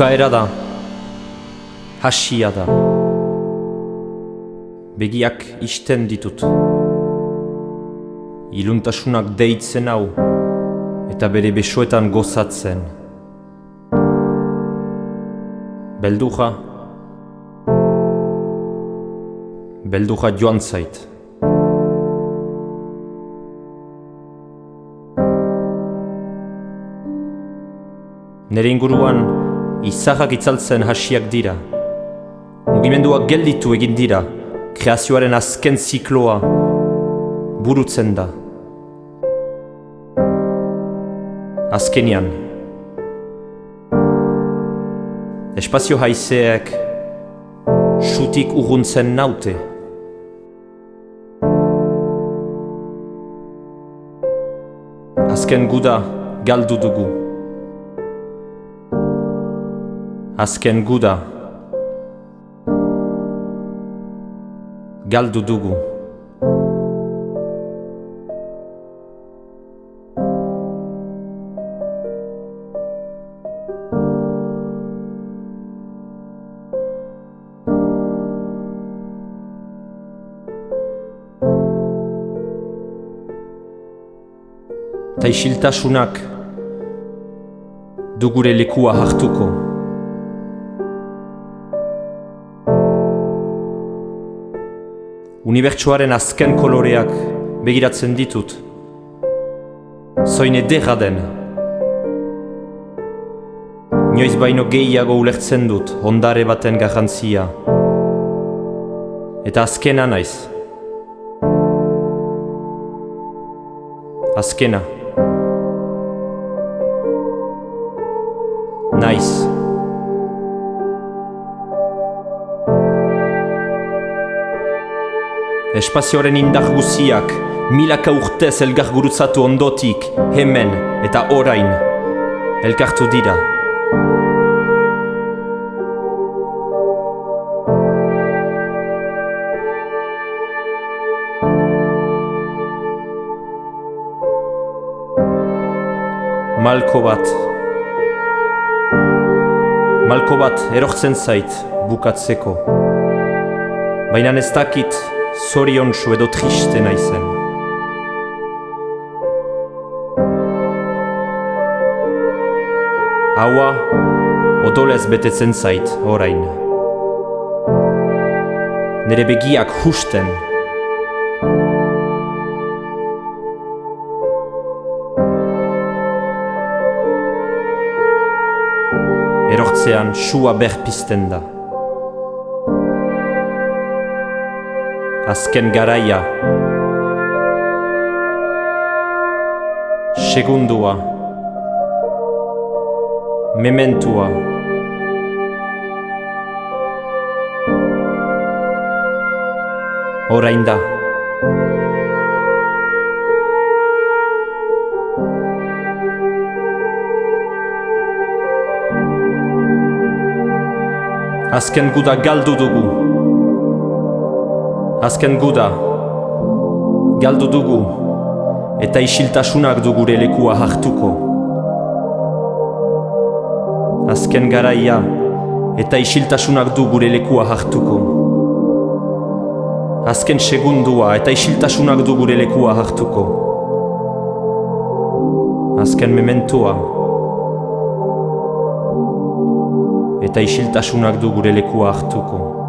Bukaera da, hasia da, begiak isten ditut. Iluntasunak deitzen hau, eta bere besoetan gozatzen. Belduja, belduja joan zait. Nere inguruan, izahak itzaltzen hasiak dira. Mugimenduak gelditu egin dira, kreazioaren azken zikloa burutzen da. Azkenian, espazio haizeek sutik urruntzen naute. Azken guda galdu dugu. Azken guda galdu dugu. Ta isiltasunak du gure lekua hartuko. Unibertsuaren azken koloreak begiratzen ditut. Zoin edera den. Nioiz baino gehiago ulertzen dut ondare baten garrantzia. Eta azkena naiz. Azkena. Espazioaren indar guziak, milaka urtez elgar gurutzatu ondotik, hemen eta orain, elkartu dira. Malko bat. Malko bat erortzen zait bukatzeko. Baina ez dakit zorion edo triste naizen. Haua odolez betetzen zait orain. Nere begiak husten. Erortzean sua berpisten da. Azken garaia. Segundua. Mementua. Orain da. Azken guda galdu dugu. Azken guda. Galdu dugu. Eta isiltasunak du gure lekua hartuko. Azken garaia. Eta isiltasunak du gure lekua hartuko. Azken segundua eta isiltasunak du gure lekua hartuko. Azken mementua. Eta isiltasunak du gure lekua hartuko.